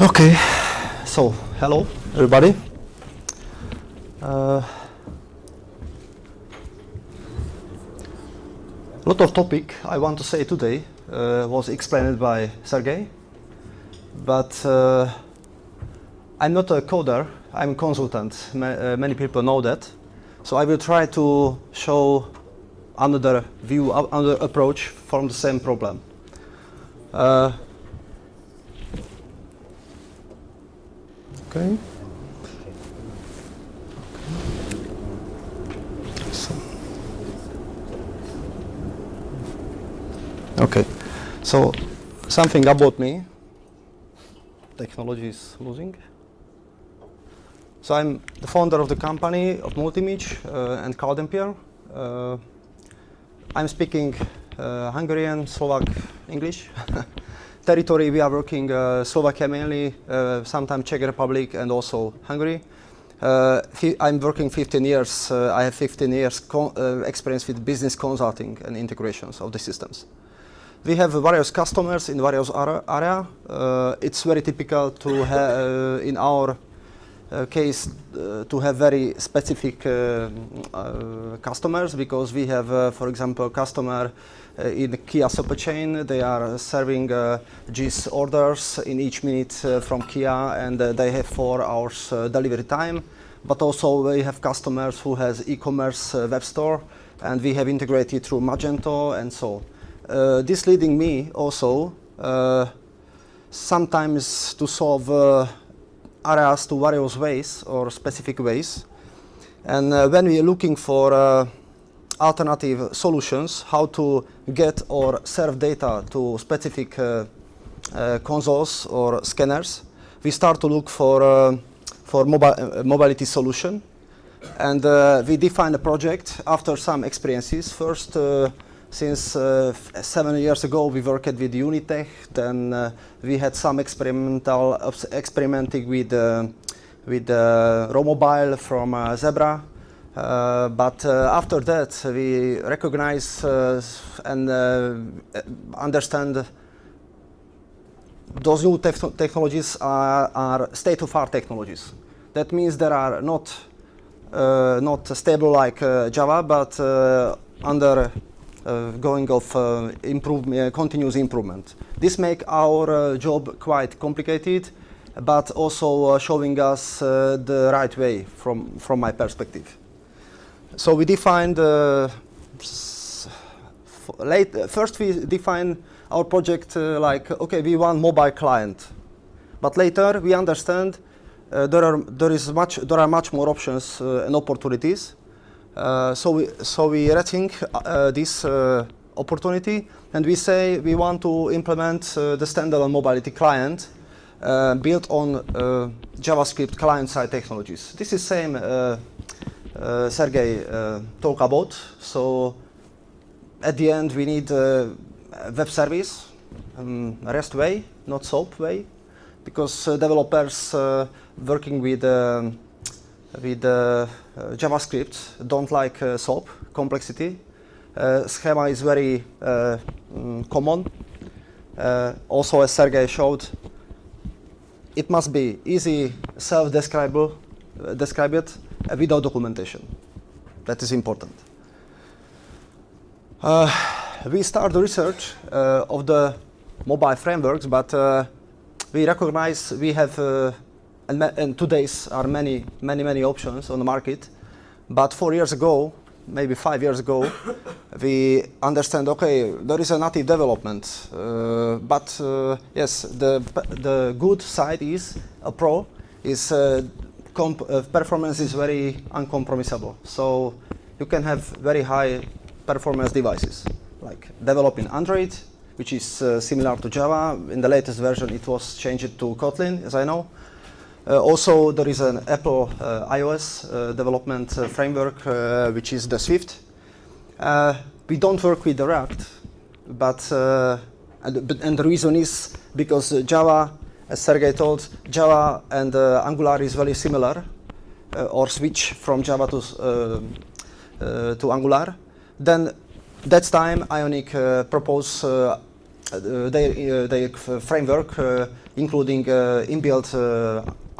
Okay, so hello everybody. Uh, lot of topic I want to say today uh, was explained by Sergey, but uh, I'm not a coder, I'm a consultant. Ma uh, many people know that. So I will try to show another view, another approach from the same problem. Okay. Okay. So something about me. Technology is losing. So I'm the founder of the company of Multimage uh, and CloudEmpiere. Uh, I'm speaking uh, Hungarian, Slovak, English. Territory we are working uh, Slovakia mainly, uh, sometimes Czech Republic and also Hungary. Uh, I'm working 15 years. Uh, I have 15 years uh, experience with business consulting and integrations of the systems. We have various customers in various area. it's very typical to have in our uh, Uh, case uh, to have very specific uh, uh customers because we have, uh, for example, customer in Kia supply chain. They are serving JIS orders in each minute from Kia and they have four hours delivery time. But also we have customers who has e-commerce web store and we have integrated through Magento and so. Uh, this leading me also uh, sometimes to solve areas to various ways or specific ways. And uh, when we are looking for uh, alternative solutions, how to get or serve data to specific uh, uh consoles or scanners, we start to look for, uh, for mobi uh, mobility solution. And we define a project after some experiences. First, since uh, seven years ago, we worked with Unitech. Then uh, we had some experimental experimenting with uh, with uh, RhoMobile from uh, Zebra. Uh, but after that, we recognize and understand those new te technologies are, are state-of-art technologies. That means they are not not stable like Java, but under uh, going of uh, improve, uh, continuous improvement. This make our job quite complicated, but also showing us the right way from, from my perspective. So we defined late, first we define our project uh, like, okay, we want mobile client. But later we understand uh, there, are, there, is much, there are much more options uh, and opportunities. Uh, so we so we rethink uh, this uh, opportunity and we say we want to implement the standalone mobility client built on JavaScript client-side technologies. This is same Sergey talked about. So at the end we need a web service, um, REST way, not SOAP way, because developers working with um, with uh, uh, JavaScript don't like uh, SOAP complexity. schema is very mm, common. also, as Sergey showed, it must be easy, self-describable, describe it without documentation. That is important. Uh, we start the research uh, of the mobile frameworks, but uh, we recognize we have and, and today's are many, many, many options on the market. But four years ago, maybe five years ago, we understand, okay, there is a native development. Uh, but uh, yes, the, the good side is a pro is uh, uh, performance is very uncompromisable. So you can have very high performance devices, like developing Android, which is uh, similar to Java. In the latest version, it was changed to Kotlin, as I know. Uh, also, there is an Apple uh, iOS uh, development framework, which is the Swift. we don't work with the React, but and, and, the reason is because Java, as Sergey told, Java and Angular is very similar, or switch from Java to to Angular. Then that time Ionic uh, proposed uh, their, uh, their framework, including inbuilt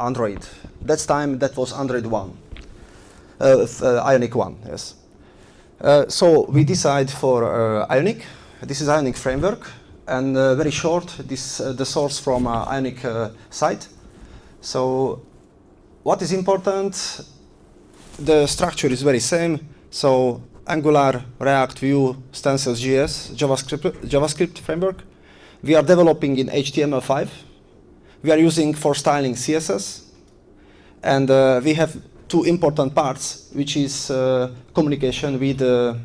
Android. That time that was Android 1, uh, uh, Ionic 1, yes. Uh, so we decide for uh, Ionic. This is Ionic framework, and very short. This the source from Ionic site. So what is important? The structure is very same. So Angular, React, Vue, Stencils, JS, JavaScript, JavaScript framework. We are developing in HTML5. We are using for styling CSS, and uh, we have two important parts, which is uh, communication with uh,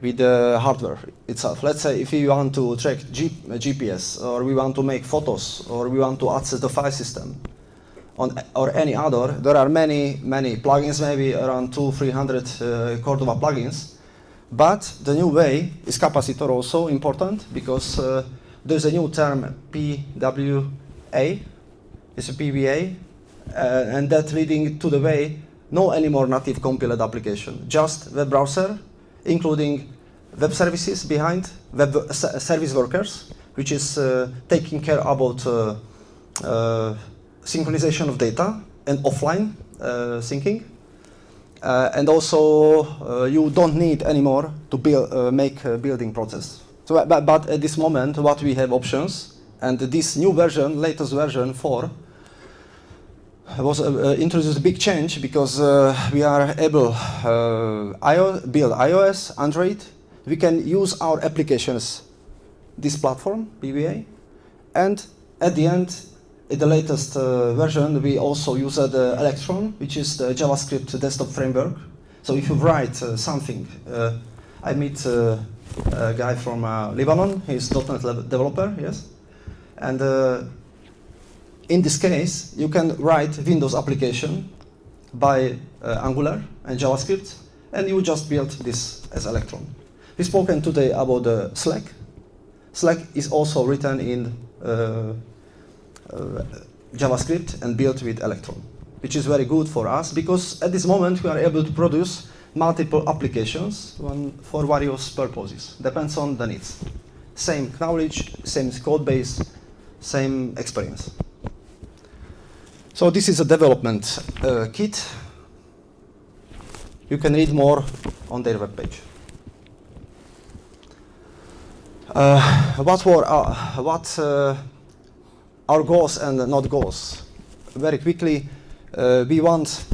with the hardware itself. Let's say if we want to track G GPS, or we want to make photos, or we want to access the file system, on or any other, there are many many plugins, maybe around two, three hundred uh, Cordova plugins. But the new way is capacitor also important because uh, there's a new term PWA, it's a PWA, uh, and that leading to the way no anymore native compiled application, just web browser, including web services behind, web service workers, which is uh, taking care about uh, uh, synchronization of data and offline uh, syncing. Uh, and also, you don't need anymore to build, make a building process. So, but at this moment, what we have options, and this new version, latest version 4, was uh, uh, introduced a big change because uh, we are able uh, build iOS, Android. We can use our applications, this platform, PVA, and at the end, in the latest uh, version, we also use uh, the Electron, which is the JavaScript desktop framework. So if you write something, I meet a guy from Lebanon. He's .NET developer, yes, and uh, in this case, you can write Windows application by uh, Angular and JavaScript, and you just build this as Electron. We've spoken today about the Slack. Slack is also written in uh, uh, JavaScript and built with Electron, which is very good for us because at this moment we are able to produce multiple applications for various purposes. Depends on the needs. Same knowledge, same code base, same experience. So this is a development uh, kit. You can read more on their webpage. Uh, what were our, what uh, our goals and not goals? Very quickly, uh, we want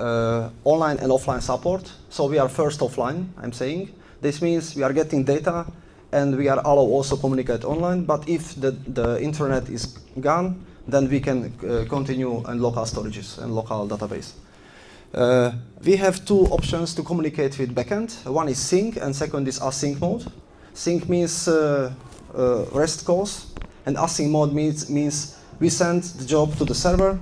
uh, online and offline support. So we are first offline. I'm saying this means we are getting data and we are allow also communicate online. But if the, the internet is gone, then we can uh, continue in local storages and local database. Uh, we have two options to communicate with backend. One is sync and second is async mode. Sync means uh, uh, REST calls and async mode means, means we send the job to the server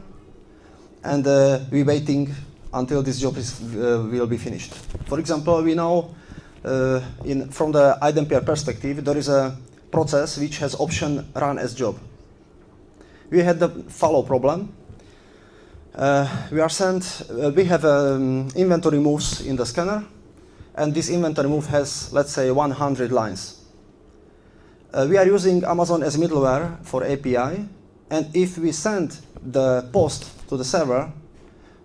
and uh, we waiting until this job is, uh, will be finished. For example, we know uh, in, from the iDempiere perspective, there is a process which has option run as job. We had the follow problem. Uh, we are sent, uh, we have um, inventory moves in the scanner, and this inventory move has, let's say, 100 lines. Uh, we are using Amazon as middleware for API, and if we send the post to the server,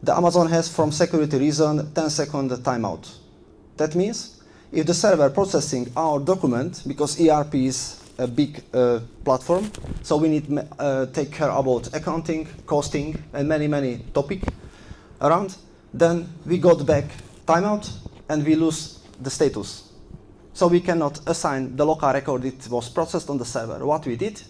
the Amazon has, from security reason, 10 second timeout. That means if the server processing our document, because ERP is a big uh, platform, so we need to uh, take care about accounting, costing, and many, many topic around, then we got back timeout and we lose the status. So we cannot assign the local record it was processed on the server. What we did,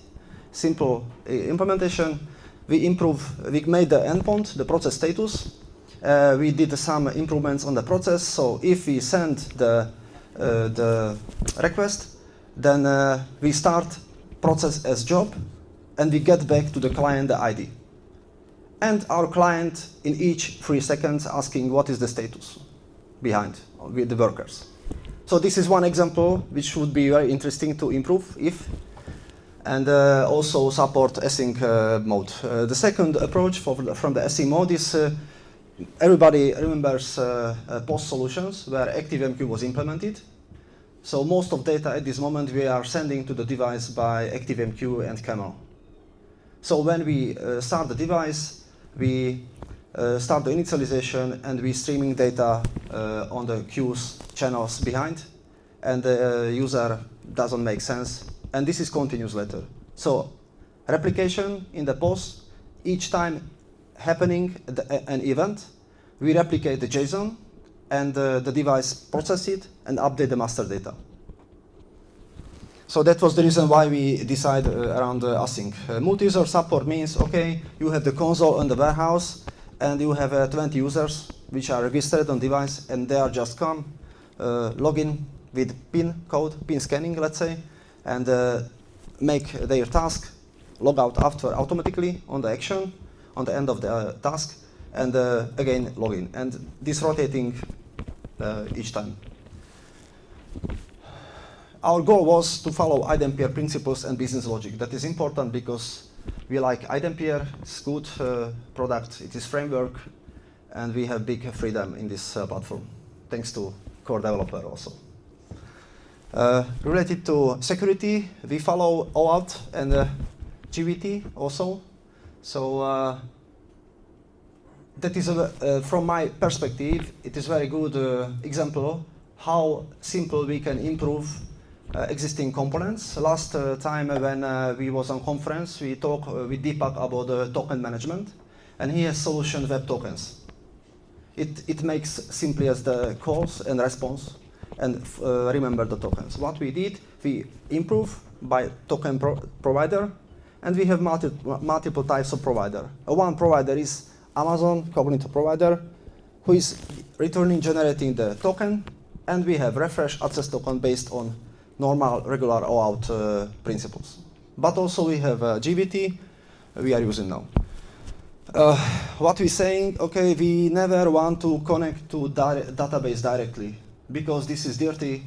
simple uh, implementation, we improve, we made the endpoint, the process status, uh, we did some improvements on the process, so if we send the, the request, then uh, we start process as job and we get back to the client the ID. And our client in each three seconds asking what is the status behind with the workers. So this is one example which would be very interesting to improve if and uh, also support async uh, mode. Uh, the second approach for, from the async mode is uh, everybody remembers uh, uh, POST solutions where ActiveMQ was implemented. So most of data at this moment we are sending to the device by ActiveMQ and Camel. So when we uh, start the device, we uh, start the initialization and we streaming data uh, on the queues channels behind and the user doesn't make sense and this is continuous later. So replication in the post, each time happening the, an event, we replicate the JSON and uh, the device process it and update the master data. So that was the reason why we decided uh, around uh, async. Uh, Multi-user support means, okay, you have the console on the warehouse and you have uh, 20 users which are registered on device and they are just come, uh, log in with pin code, pin scanning, let's say, and uh, make their task, log out after automatically on the action, on the end of the uh, task, and uh, again log in. And this rotating uh, each time. Our goal was to follow iDempiere principles and business logic. That is important because we like iDempiere, it's good product, it is framework, and we have big freedom in this uh, platform, thanks to core developer also. Uh, related to security, we follow OAuth and uh, GWT also. So uh, that is, a, uh, from my perspective, it is very good uh, example how simple we can improve uh, existing components. Last uh, time when uh, we was on conference, we talked with Deepak about token management, and he has solution web tokens. It, it makes simply as the calls and response and remember the tokens. What we did, we improve by token pro provider, and we have multi multiple types of provider. Uh, one provider is Amazon Cognito provider, who is returning generating the token, and we have refresh access token based on normal regular OAuth uh, principles. But also we have uh, GWT we are using now. Uh, what we're saying, okay, we never want to connect to di database directly because this is dirty,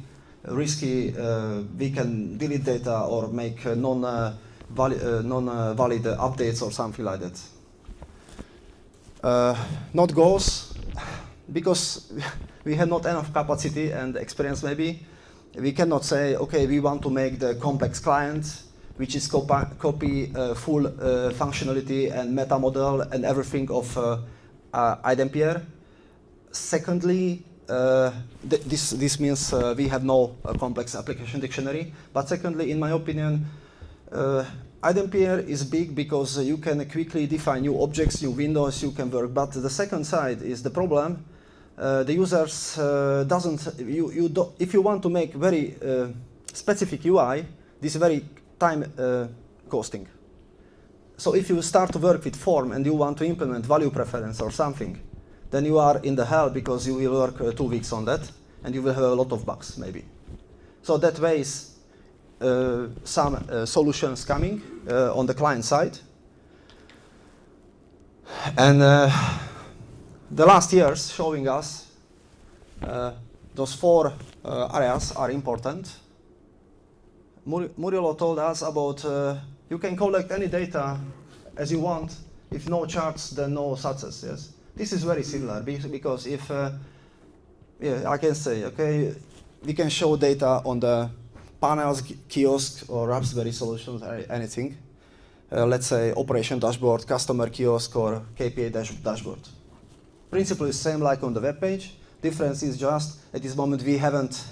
risky, uh, we can delete data or make uh, non-valid uh, non, valid updates or something like that. not goals, because we have not enough capacity and experience maybe. We cannot say, okay, we want to make the complex client, which is copy, uh, full uh, functionality and meta model and everything of uh, uh, iDempiere. Secondly, uh, th this, this means uh, we have no uh, complex application dictionary. But secondly, in my opinion, uh, iDempiere is big because you can quickly define new objects, new windows, you can work. But the second side is the problem. Uh, the users uh, doesn't, you, you do, if you want to make very specific UI, this is very time costing. So if you start to work with form and you want to implement value preference or something, then you are in the hell because you will work uh, two weeks on that and you will have a lot of bugs maybe. So that way is uh, some uh, solutions coming uh, on the client side. And uh, the last years showing us uh, those four areas are important. Mur Murilo told us about you can collect any data as you want. If no charts, then no success, yes? This is very similar because if, uh, yeah, I can say, okay, we can show data on the panels, kiosk, or Raspberry solutions, anything. Uh, let's say operation dashboard, customer kiosk, or KPI dash dashboard. Principle is same like on the web page. Difference is just at this moment we haven't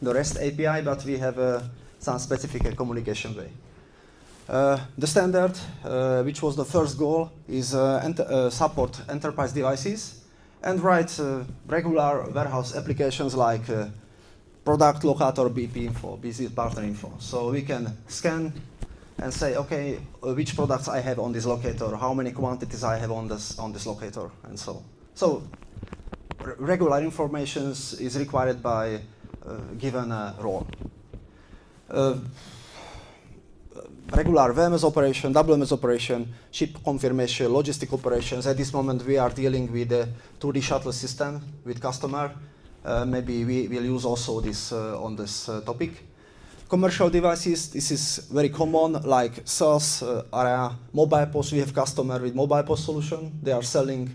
the REST API, but we have uh, some specific communication way. Uh, the standard, uh, which was the first goal, is uh, uh, support enterprise devices and write regular warehouse applications like product locator BP info, business partner info. So we can scan and say, okay, uh, which products I have on this locator, how many quantities I have on this on this locator, and so. So regular information is required by uh, given role uh, regular VMS operation, WMS operation, ship confirmation, logistic operations. At this moment, we are dealing with a 2D shuttle system with customer. Uh, maybe we will use also this uh, on this uh, topic. Commercial devices, this is very common, like sales area, mobile POS. We have customer with mobile POS solution. They are selling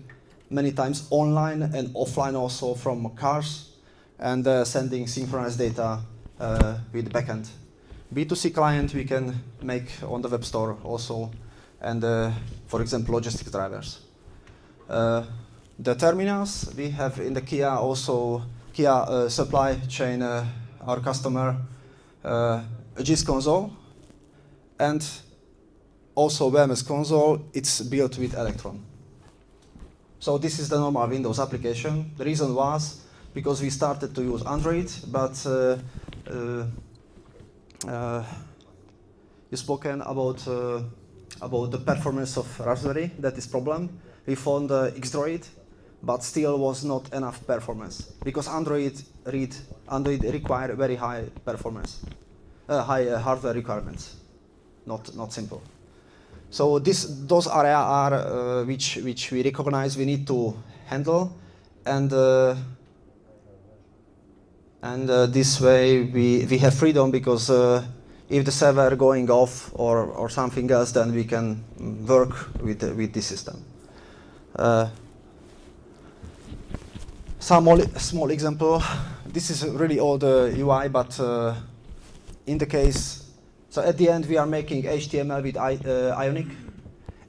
many times online and offline also from cars and uh, sending synchronized data uh, with backend. B2C client we can make on the web store also, and uh, for example, logistic drivers. The terminals we have in the Kia also Kia uh, supply chain, uh, our customer, uh, JIS console, and also WMS console, it's built with Electron. So this is the normal Windows application. The reason was because we started to use Android, but uh, uh, uh, you spoken about about the performance of Raspberry. That is problem. We found uh, Xdroid, but still was not enough performance because Android read Android require very high performance, uh, high uh, hardware requirements, not not simple. So this those areas are uh, which which we recognize we need to handle, and uh, and uh, this way we we have freedom because uh, if the server going off or or something else, then we can work with with this system. Uh, some small example. This is really all the UI, but uh, in the case, so at the end we are making HTML with I, uh, Ionic,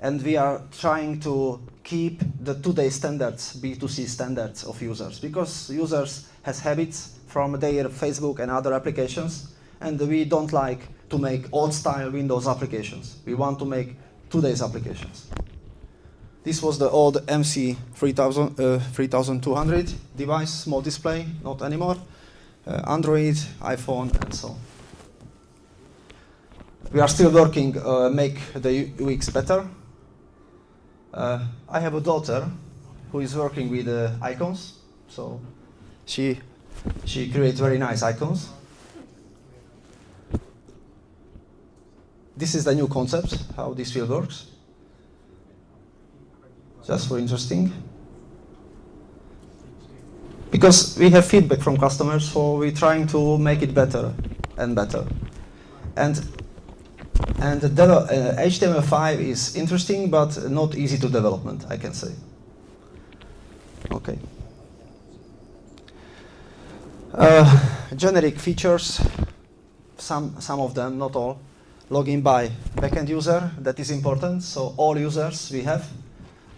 and we are trying to keep the today standards, B2C standards of users, because users has habits from their Facebook and other applications, and we don't like to make old-style Windows applications. We want to make today's applications. This was the old MC 3000, uh, 3200 device, small display, not anymore. Uh, Android, iPhone, and so on. We are still working, uh, make the UX better. Uh, I have a daughter who is working with uh, icons, so she she creates very nice icons. This is the new concept, how this field works just for interesting. Because we have feedback from customers, so we're trying to make it better and better. And and the uh, HTML5 is interesting, but not easy to development, I can say. Okay. Uh, generic features, some, some of them, not all. Login by backend user, that is important. So all users we have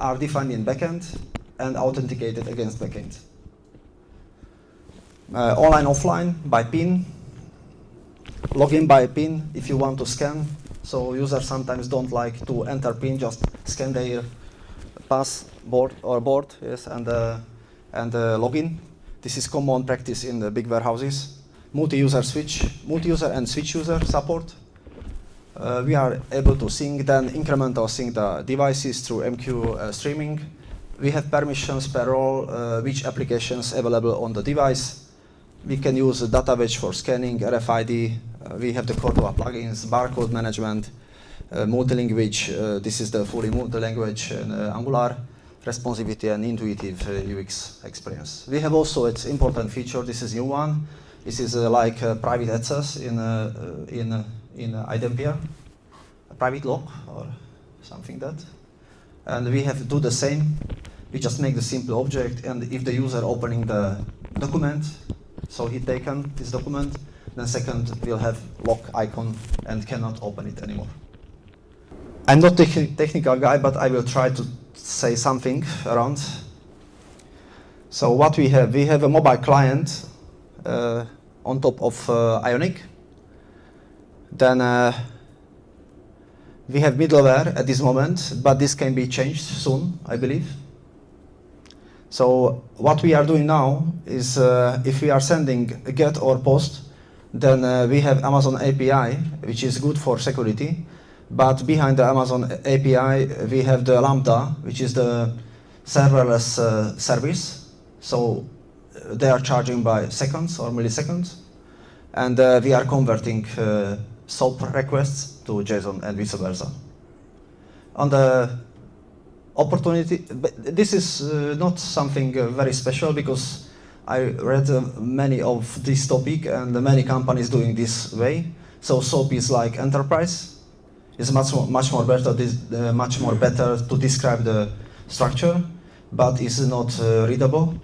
are defined in backend and authenticated against backend. Uh, online, offline, by PIN. Login by PIN if you want to scan. So users sometimes don't like to enter PIN, just scan their passport or board, yes, and uh, and uh, login. This is common practice in the big warehouses. Multi-user switch, multi-user and switch user support uh, we are able to sync then incremental sync the devices through MQ uh, streaming. We have permissions per role, uh, which applications available on the device. We can use data for scanning, RFID. Uh, we have the Cordova plugins, barcode management, uh, multi-language. Uh, this is the fully multi-language and Angular responsivity and intuitive UX experience. We have also its important feature. This is new one. This is like private access in in in uh, iDempiere, a private lock or something that. And we have to do the same. We just make the simple object, and if the user opening the document, so he taken this document, then second we'll have lock icon and cannot open it anymore. I'm not a technical guy, but I will try to say something around. So what we have, we have a mobile client uh, on top of uh, Ionic. Then uh, we have middleware at this moment, but this can be changed soon, I believe. So what we are doing now is uh, if we are sending a GET or POST, then uh, we have Amazon API, which is good for security. But behind the Amazon API, we have the Lambda, which is the serverless uh, service. So uh, they are charging by seconds or milliseconds. And uh, we are converting uh, SOAP requests to JSON and vice versa. On the opportunity, this is uh, not something uh, very special because I read uh, many of this topic and many companies doing this way. So SOAP is like enterprise. It's much more, much more better, this, uh, much more better to describe the structure, but it's not uh, readable.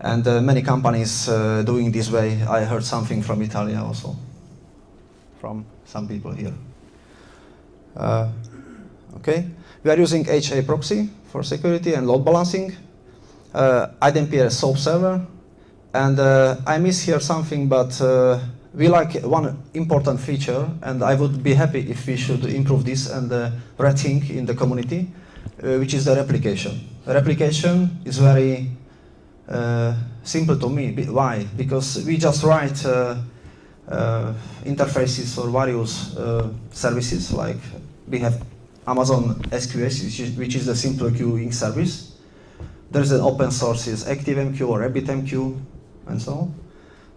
And uh, many companies doing this way. I heard something from Italia also, from some people here. Uh, okay, we are using HA proxy for security and load balancing. Uh, iDempiere SOAP server, and uh, I miss here something, but uh, we like one important feature, and I would be happy if we should improve this and uh, rethink in the community, uh, which is the replication. Replication is very uh, simple to me. Why? Because we just write uh, interfaces for various uh, services, like we have Amazon SQS, which is, which is the simple queuing service. There is an open source is ActiveMQ or RabbitMQ, and so on.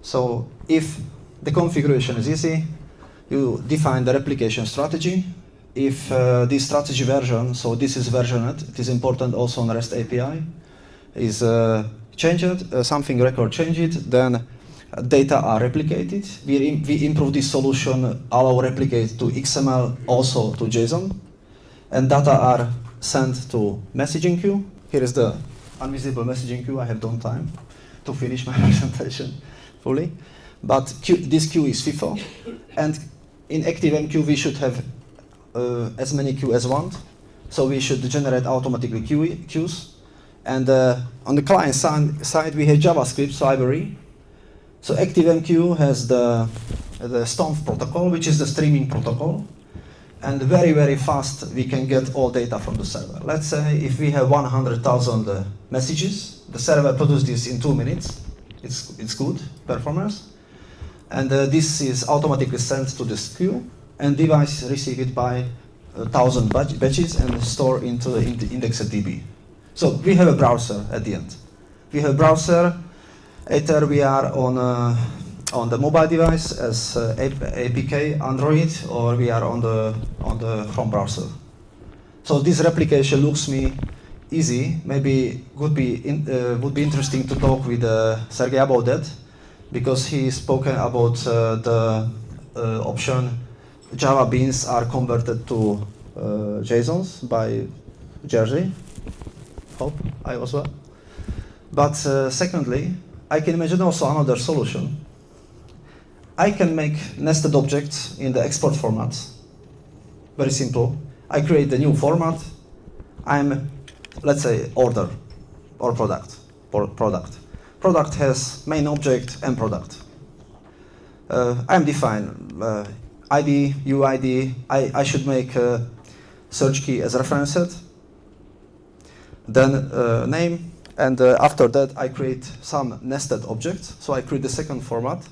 So if the configuration is easy, you define the replication strategy. If uh, this strategy version, so this is versioned, it is important also on REST API, is uh, changed, uh, something record changed, then uh, data are replicated. We, we improve this solution, allow replicate to XML, also to JSON, and data are sent to messaging queue. Here is the invisible messaging queue. I have done time to finish my presentation fully. But this queue is FIFO, and in ActiveMQ we should have uh, as many queues as want. So we should generate automatically queue, queues. And uh, on the client side, we have JavaScript library. So ActiveMQ has the, the STOMP protocol, which is the streaming protocol. And very, very fast, we can get all data from the server. Let's say if we have 100,000 uh, messages, the server produces this in two minutes. It's, it's good performance. And uh, this is automatically sent to the queue, and device receive it by a thousand batches and store into the ind- indexed DB. So we have a browser at the end. We have a browser. Either we are on uh, on the mobile device as uh, APK Android, or we are on the on the Chrome browser. So this replication looks me easy. Maybe would be in, uh, would be interesting to talk with uh, Sergey about that, because he spoken about uh, the uh, option Java beans are converted to uh, JSONs by Jersey. Hope I was well. But secondly, I can imagine also another solution. I can make nested objects in the export format. Very simple. I create a new format. I'm, let's say, order or product. Or product. Product has main object and product. Uh, I'm define uh, ID, UID. I, I should make search key as reference set. Then uh, name, and uh, after that I create some nested objects. So I create the second format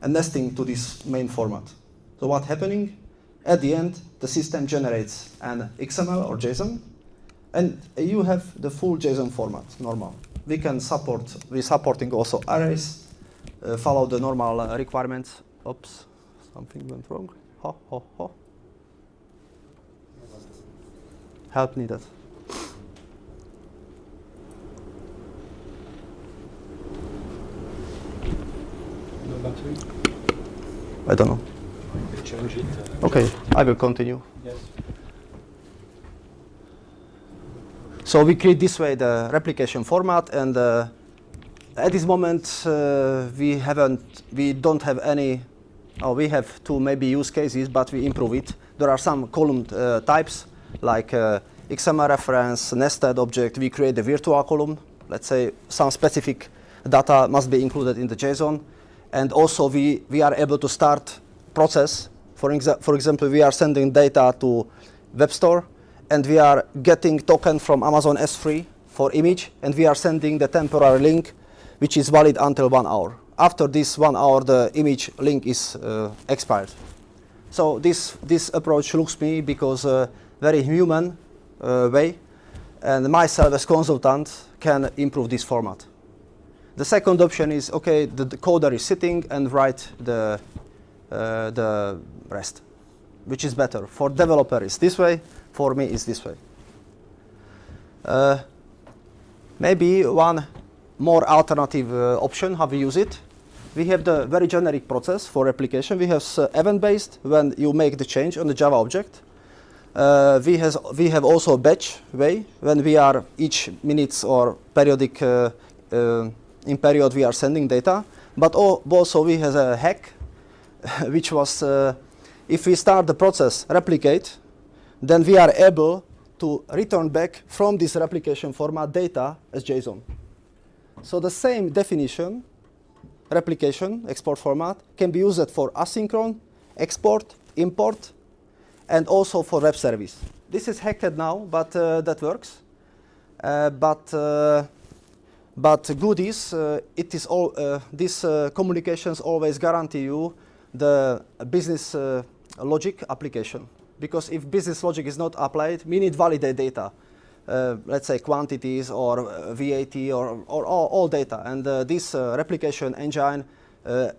and nesting to this main format. So what happening? At the end, the system generates an XML or JSON, and you have the full JSON format, normal. We can support, we're supporting also arrays, uh, follow the normal uh, requirements. Oops, something went wrong. Ho, ho, ho. Help needed. Battery? I don't know. Change it. uh, Okay, I will continue. Yes. So we create this way the replication format, and uh, at this moment uh, we haven't, we don't have any, or we have two maybe use cases, but we improve it. There are some column uh, types like uh, XML reference, nested object. We create a virtual column. Let's say some specific data must be included in the JSON, and also we we are able to start process. For, exa- for example, we are sending data to web store and we are getting token from Amazon S3 for image, and we are sending the temporary link, which is valid until one hour. After this one hour, the image link is uh, expired. So this this approach looks me because uh, very human uh, way, and myself as consultant can improve this format. The second option is okay, the, the coder is sitting and write the uh, the rest, which is better for developer is this way, for me is this way. Uh, maybe one more alternative uh, option how we use it. We have the very generic process for replication. We have event-based when you make the change on the Java object. Uh, we, has, we have also batch way when we are each minutes or periodic uh, uh, in period we are sending data, but also we have a hack, which was uh, if we start the process replicate, then we are able to return back from this replication format data as JSON. So the same definition, replication, export format, can be used for asynchron, export, import, and also for web service. This is hacked now, but uh, that works. Uh, but uh, but good is uh, it is all uh, these uh, communications always guarantee you the business logic application because if business logic is not applied, we need validate data. Uh, let's say quantities or uh, VAT or, or all, data, and uh, this replication engine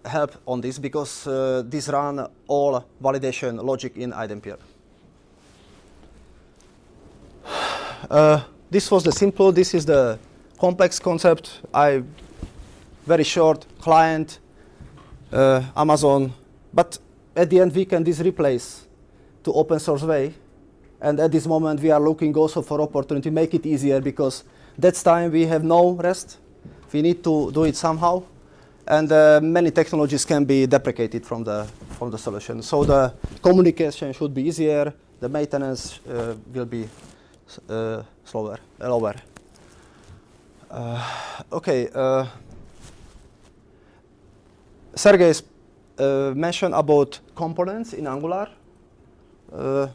help on this because this run all validation logic in iDempiere. Uh, this was the simple. This is the complex concept. I very short client, uh, Amazon, but at the end we can this replace to open source way. And at this moment we are looking also for opportunity to make it easier because that's time we have no rest. We need to do it somehow, and uh, many technologies can be deprecated from the from the solution. So the communication should be easier. The maintenance uh, will be uh, slower, lower. Uh, okay. Uh, Sergey uh, mentioned about components in Angular.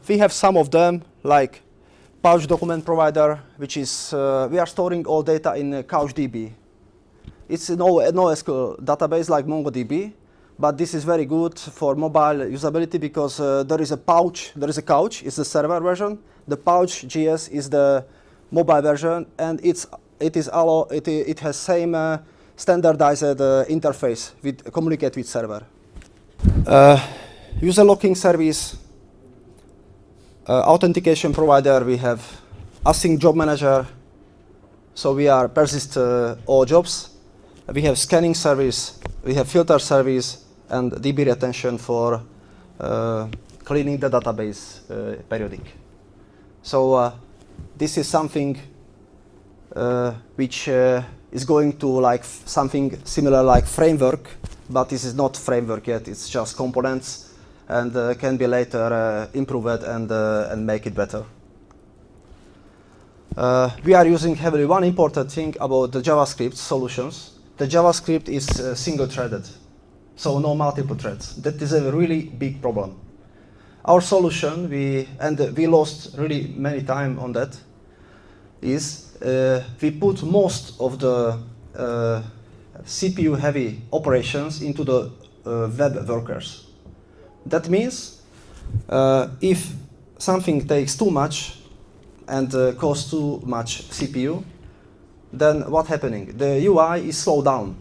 We have some of them, like Pouch Document Provider, which is we are storing all data in CouchDB. It's no NoSQL database like MongoDB, but this is very good for mobile usability because uh, there is a pouch, there is a couch, it's the server version. The pouch GS is the mobile version, and it's it is allow it, it has same uh, standardized uh, interface with communicate with server. Uh, user locking service, uh, authentication provider. We have async job manager, so we are persist uh, all jobs. We have scanning service, we have filter service, and DB retention for cleaning the database periodic. So this is something which uh, is going to like something similar like framework, but this is not framework yet. It's just components, and uh, can be later uh, improved and uh, and make it better. Uh, we are using heavily one important thing about the JavaScript solutions. The JavaScript is uh, single-threaded, so no multiple threads. That is a really big problem. Our solution, we and uh, we lost really many time on that, is uh, we put most of the uh, CPU-heavy operations into the uh, web workers. That means uh, if something takes too much and uh, costs too much CPU, then what's happening? The UI is slowed down.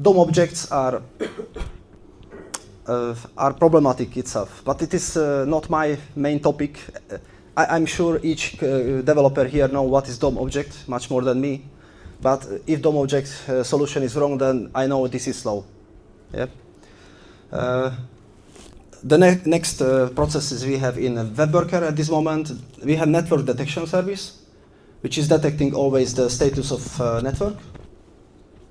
DOM objects are uh, are problematic itself, but it is uh, not my main topic. I, I'm sure each uh, developer here know what is DOM object much more than me. But if DOM object uh, solution is wrong, then I know this is slow. Yep. Uh, the ne- next processes we have in a web worker at this moment, we have network detection service, which is detecting always the status of network.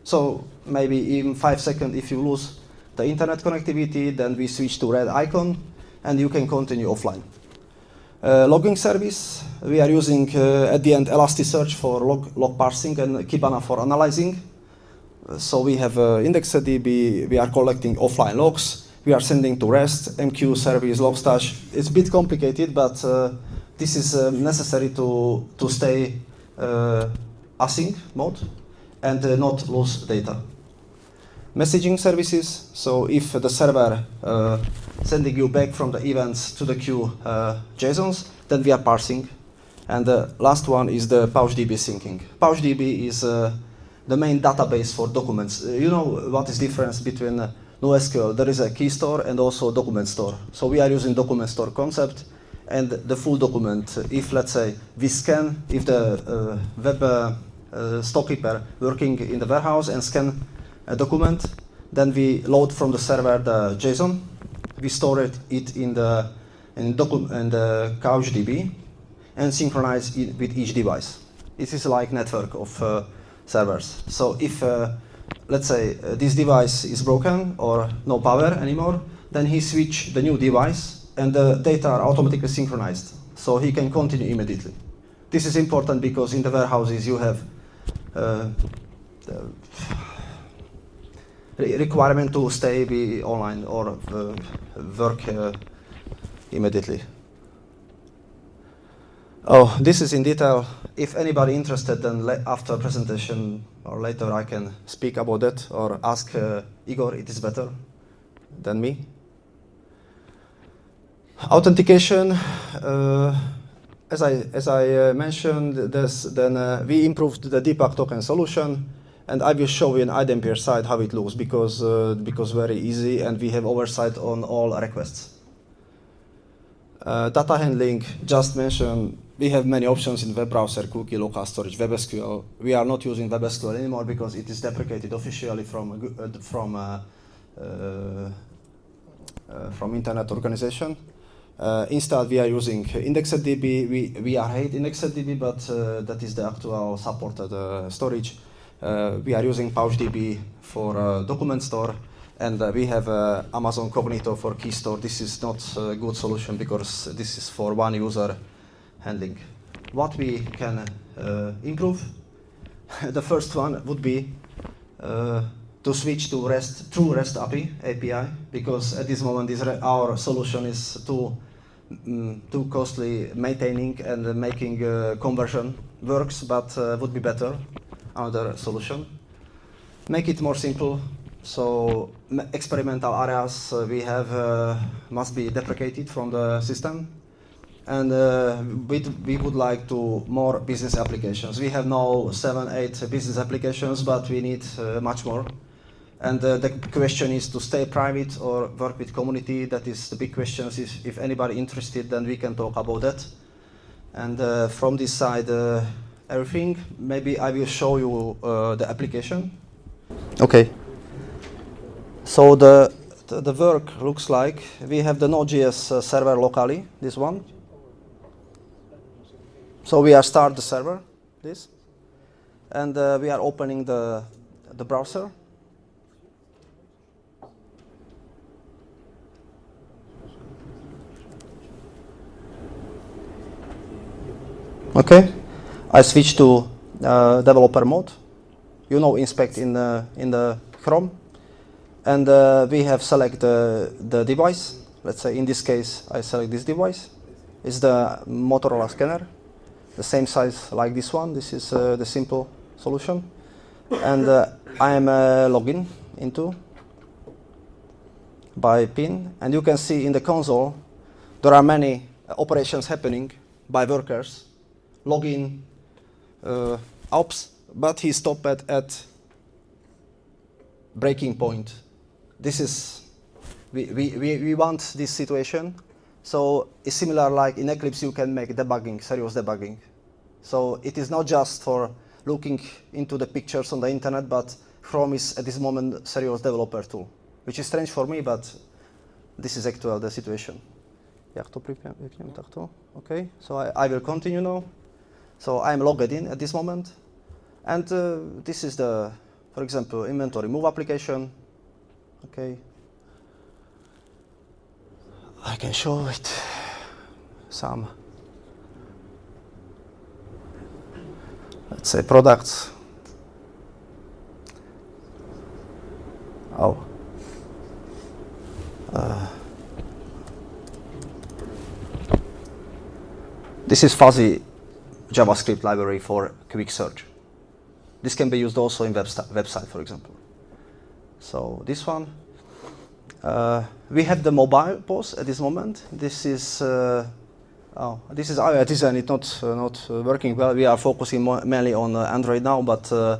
So maybe in five seconds, if you lose the internet connectivity, then we switch to red icon, and you can continue offline. Uh, logging service, we are using uh, at the end Elasticsearch for log, log parsing and Kibana for analyzing. Uh, so we have uh, IndexedDB, we are collecting offline logs, we are sending to REST, MQ service, Logstash. It's a bit complicated, but uh, this is uh, necessary to, to stay async mode and not lose data. Messaging services, so if the server uh, sending you back from the events to the queue uh, JSONs, then we are parsing. And the last one is the PouchDB syncing. PouchDB is uh, the main database for documents. Uh, you know what is difference between uh, NoSQL? There is a key store and also document store. So we are using document store concept and the full document. If let's say we scan, if the uh, web storekeeper working in the warehouse and scan a document, then we load from the server the JSON. We store it, it in the in, docu- in the CouchDB and synchronize it with each device. This is like network of uh, servers. So if, uh, let's say, uh, this device is broken or no power anymore, then he switch the new device and the data are automatically synchronized. So he can continue immediately. This is important because in the warehouses you have uh, requirement to stay be online or uh, work uh, immediately. Oh, this is in detail. If anybody interested, then after presentation or later I can speak about that or ask uh, Igor, it is better than me. Authentication, uh, as I, as I uh, mentioned, this, then uh, we improved the Deepak token solution and I will show you in iDempiere side how it looks because, uh, because very easy and we have oversight on all requests. Uh, data handling, just mentioned, we have many options in web browser, cookie, local storage, WebSQL. We are not using WebSQL anymore because it is deprecated officially from, uh, from, uh, uh, uh, from Internet Organization. Uh, instead, we are using IndexedDB. We, we are hate IndexedDB, but that is the actual supported storage. We are using PouchDB for document store and uh, we have uh, Amazon Cognito for key store. This is not a good solution because this is for one user handling. What we can uh, improve, the first one would be uh, to switch to REST, true REST API, API, because at this moment this our solution is too, mm, too costly maintaining and making uh, conversion works, but uh, would be better, another solution. Make it more simple, so experimental areas uh, we have uh, must be deprecated from the system. And uh, we, would like to more business applications. We have now seven, eight business applications, but we need uh, much more. And uh, the question is to stay private or work with community. That is the big question. If, if anybody interested, then we can talk about that. And uh, from this side, everything. Maybe I will show you the application. Okay. So the, the, the, work looks like we have the Node.js uh, server locally, this one. So we are start the server, this, and uh, we are opening the, the browser. Okay, I switch to uh, developer mode. You know, inspect in the in the Chrome and uh, we have select the, the device. Let's say in this case, I select this device. It's the Motorola scanner, the same size like this one. This is uh, the simple solution. And uh, I am uh, login into by pin. And you can see in the console, there are many operations happening by workers. Login, uh, ops, but he stopped at, at breaking point this is, we, we, we, we want this situation. So it's similar like in Eclipse you can make debugging, serious debugging. So it is not just for looking into the pictures on the internet, but Chrome is at this moment serious developer tool, which is strange for me, but this is actual the situation. Okay, so I, I will continue now. So I'm logged in at this moment. And uh, this is the, for example, inventory move application. Okay. I can show it some, let's say products. Oh. Uh, this is fuzzy JavaScript library for quick search. This can be used also in web website, for example. So this one, uh, we have the mobile POS at this moment. This is uh, oh, this is our design. It's not uh, not uh, working well. We are focusing mainly on uh, Android now, but uh,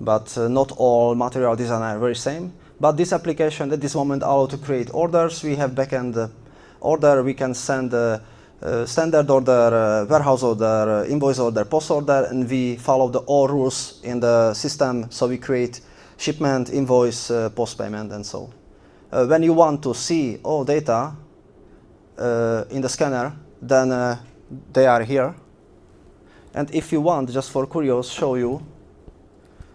but not all material design are very same. But this application at this moment allow to create orders. We have backend order. We can send. Standard order, warehouse order, invoice order, post order, and we follow the all rules in the system. So we create shipment, invoice, post payment, and so. When you want to see all data in the scanner, then they are here. And if you want, just for curious, show you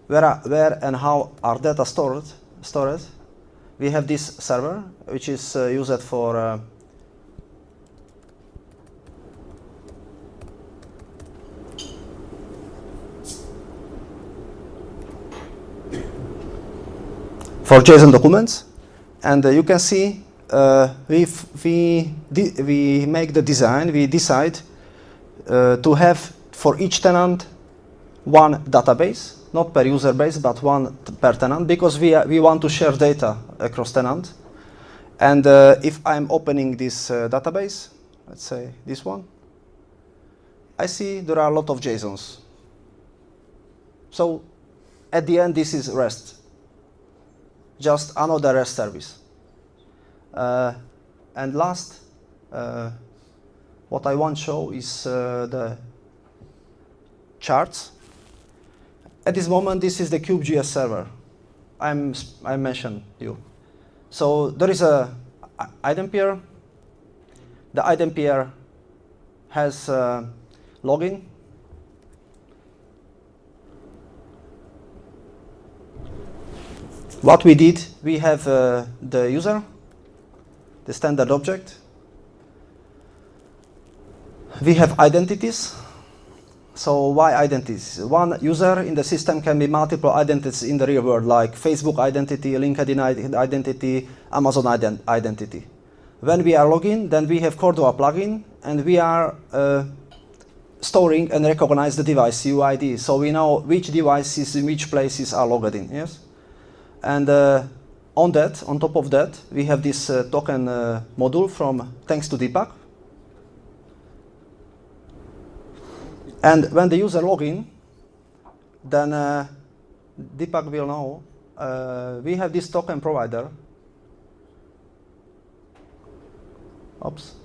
where, are, where and how are data stored, stored. We have this server, which is uh, used for uh, for JSON documents. And uh, you can see uh, we, we, we make the design, we decide uh, to have for each tenant one database, not per user base, but one per tenant, because we, we want to share data across tenant. And uh, if I'm opening this uh, database, let's say this one, I see there are a lot of JSONs. So at the end, this is REST just another REST service. Uh, and last, uh, what I want to show is uh, the charts. At this moment, this is the Cube.js server. I'm, I mentioned you. So there is a item pair. The item pair has uh, login What we did, we have uh, the user, the standard object. We have identities. So why identities? One user in the system can be multiple identities in the real world, like Facebook identity, LinkedIn identity, Amazon ident identity. When we are logging, then we have Cordova plugin, and we are uh, storing and recognize the device UID. So we know which devices in which places are logged in. Yes. And uh, on that, on top of that, we have this uh, token uh, module from thanks to Deepak. And when the user login, then uh, Deepak will know we have this token provider. Oops.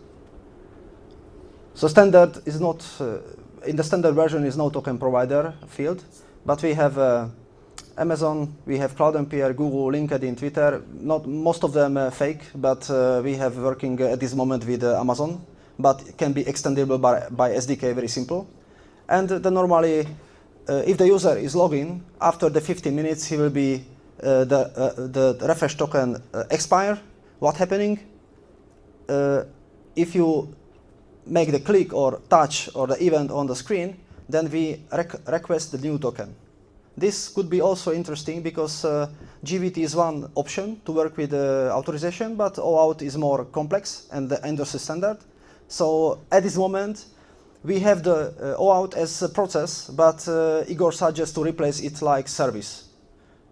So standard is not, uh, in the standard version is no token provider field, but we have Amazon, we have Cloud CloudEmpiere, Google, LinkedIn, Twitter. Not most of them uh, fake, but uh, we have working at this moment with uh, Amazon, but can be extendable by, by SDK, very simple. And then normally, uh, if the user is logging, after the 15 minutes, he will be uh, the uh, the refresh token expire. What happening? if you make the click or touch or the event on the screen, then we request the new token. This could be also interesting because uh, JWT is one option to work with uh, authorization, but OAuth is more complex and the industry standard. So at this moment, we have the uh, OAuth as a process, but uh, Igor suggests to replace it like service.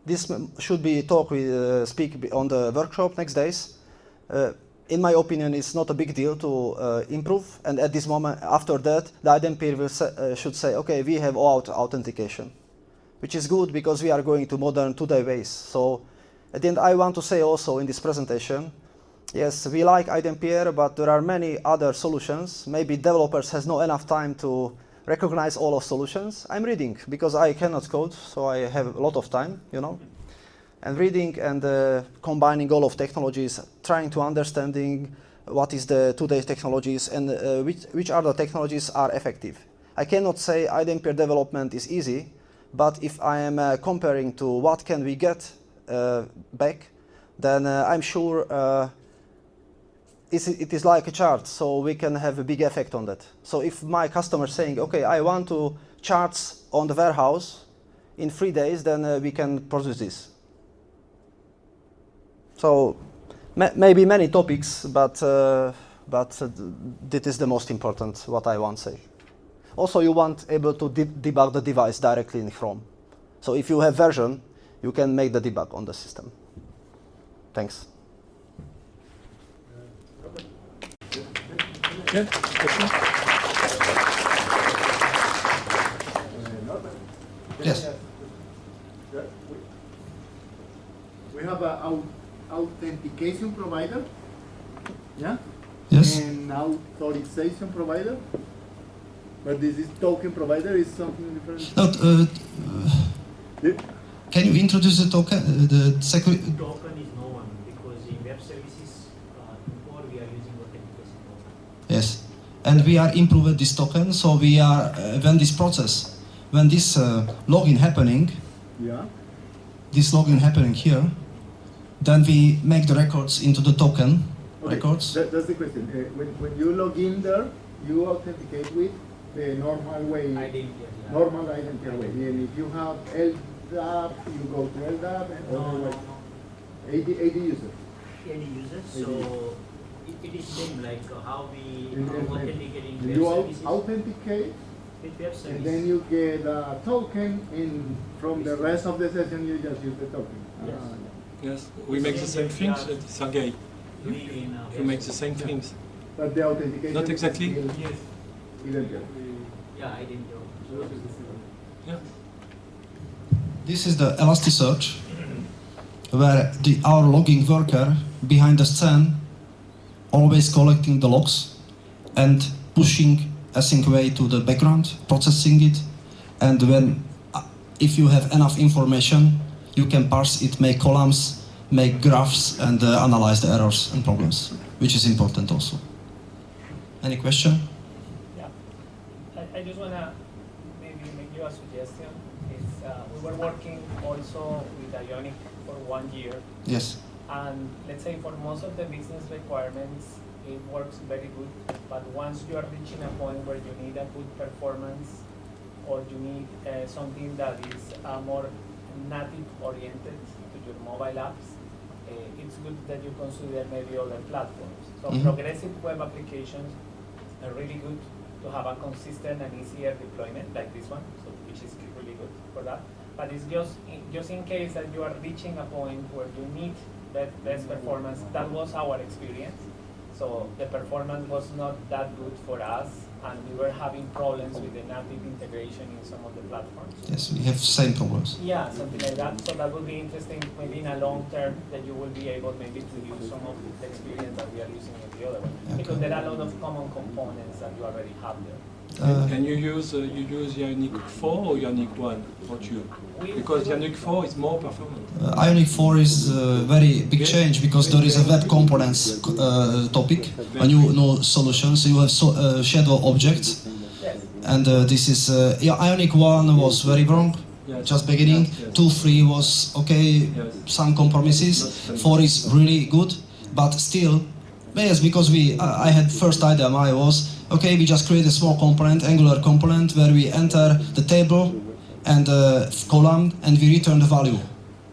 This should be talk with uh, speak on the workshop next days. Uh, in my opinion, it's not a big deal to uh, improve. And at this moment, after that, the iDempiere will say, uh, should say, okay, we have OAuth authentication which is good because we are going to modern two-day ways. So at the end, I want to say also in this presentation, yes, we like iDempiere, but there are many other solutions. Maybe developers has not enough time to recognize all of solutions. I'm reading because I cannot code, so I have a lot of time, you know. And reading and uh, combining all of technologies, trying to understanding what is the today's technologies and uh, which, which other technologies are effective. I cannot say iDempiere development is easy, but if I am uh, comparing to what can we get uh, back, then uh, I'm sure uh, it is like a chart, so we can have a big effect on that. So if my customer is saying, okay, I want to charts on the warehouse in three days, then uh, we can produce this. So maybe many topics, but, but this is the most important, what I want to say. Also, you want able to de debug the device directly in Chrome. So if you have version, you can make the debug on the system. Thanks. Yeah, Yes. We have an authentication provider. Yeah? Yes. And authorization provider. But this is token provider is something different. No, uh, uh, can you introduce the token? Uh, the security token is no one because in web services uh, before we are using authentication token. Yes, and we are improving this token. So we are uh, when this process, when this uh, login happening, Yeah. this login happening here. Then we make the records into the token Okay, records. That, that's the question. Uh, when, when you log in there, you authenticate with the normal way, I didn't normal identity way. And if you have LDAP, you go to LDAP and No, no, otherwise no. 80, 80 users. Any users, so it, it is same like uh, how we And are authenticating you services. authenticate With web service. and then you get a token and from the rest of the session you just use the token. Yes. Ah, Yes, we make the same things, uh, Sergey. doing uh, We make the same things. But the authentication. Not exactly. Is still Yes. identical. Yeah, I didn't know. Yeah. This is the Elasticsearch, where the, our logging worker behind the scene always collecting the logs and pushing async way to the background, processing it, and when uh, if you have enough information, you can parse it, make columns, make graphs, and uh, analyze the errors and problems, which is important also. Any question? I, just want to maybe make you a suggestion. Is uh, we were working also with Ionic for one year, Yes. and let's say for most of the business requirements, it works very good. But once you are reaching a point where you need a good performance, or you need uh, something that is uh, more native oriented to your mobile apps, uh, it's good that you consider maybe other platforms. So Mhm. progressive web applications are really good to have a consistent and easier deployment like this one, so which is really good for that. But it's just in, just in case that you are reaching a point where you need that best performance. That was our experience. So the performance was not that good for us, and we were having problems with the native integration in some of the platforms. Yes, we have same problems. Yeah, something like that. So that would be interesting, maybe in a long term, that you will be able maybe to use some of the experience that we are using in the other one. Because there are a lot of common components that you already have there. Uh, And you use uh, you use Ionic 4 or Ionic 1 or 2? We- Because Ionic 4 is more performant. Uh, Ionic 4 is a very big change because there is a web components uh, topic, a new, new solution. So you have so, uh, shadow objects, and uh, this is uh, yeah, Ionic 1 was very wrong, Yes. just beginning. Yes. 2, 3 was okay, Yes. some compromises. 4 is really good, but still, yes, because we I I had first idea I was okay. We just create a small component, Angular component, where we enter the table and uh, column, and we return the value.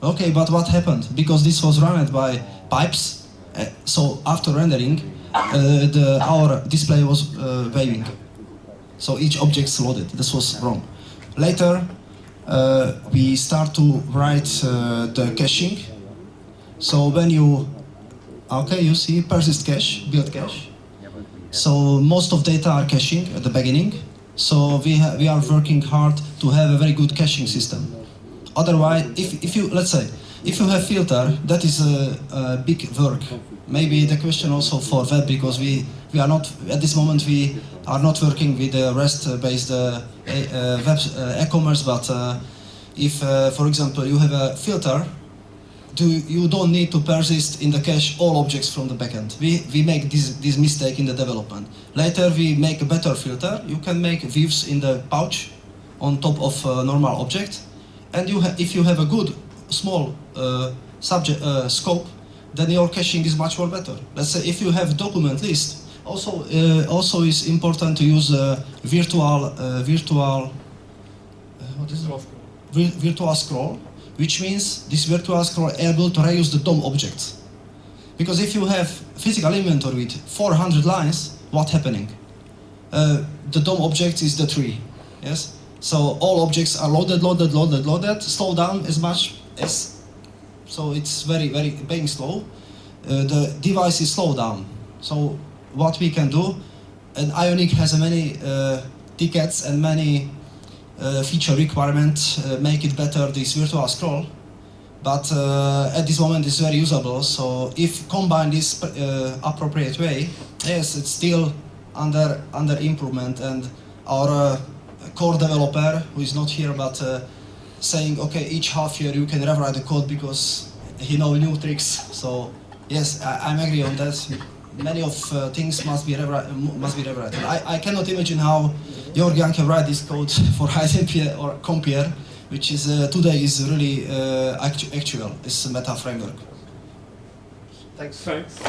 Okay, but what happened? Because this was run by pipes, uh, so after rendering, uh, the, our display was uh, waving. So each object's loaded. This was wrong. Later, uh, we start to write uh, the caching. So when you, okay, you see persist cache, build cache. So most of data are caching at the beginning. So we, we are working hard to have a very good caching system. Otherwise, if, if you, let's say, if you have filter, that is a, a big work. Maybe the question also for web, because we, we are not, at this moment we are not working with the REST-based uh, uh, web uh, e-commerce, but uh, if, uh, for example, you have a filter, do, you don't need to persist in the cache all objects from the backend. We, we make this, this mistake in the development. Later we make a better filter. You can make views in the pouch on top of a normal object. And you if you have a good small uh, subject uh, scope, then your caching is much more better. Let's say if you have document list, also uh, also is important to use uh, virtual uh, virtual uh, what is it? virtual scroll, which means this virtual scroll able to reuse the DOM objects. Because if you have physical inventory with 400 lines, what's happening? Uh, the DOM object is the tree, yes? So all objects are loaded, loaded, loaded, loaded, slow down as much as, so it's very, very being slow. Uh, the device is slow down. So what we can do, and Ionic has many uh, tickets and many feature requirement uh, make it better this virtual scroll. But uh, at this moment it's very usable. So if combined this uh, appropriate way yes it's still under under improvement. And our uh, core developer who is not here but uh, saying okay each half year you can rewrite the code because he know new tricks. So yes I, I'm agree on that. Many of uh, things must be must be rewritten I, I cannot imagine how Georgian can write this code for IDP or Compiere which is uh, today is really uh, actu- actual. It's a meta framework. Thanks. Thanks.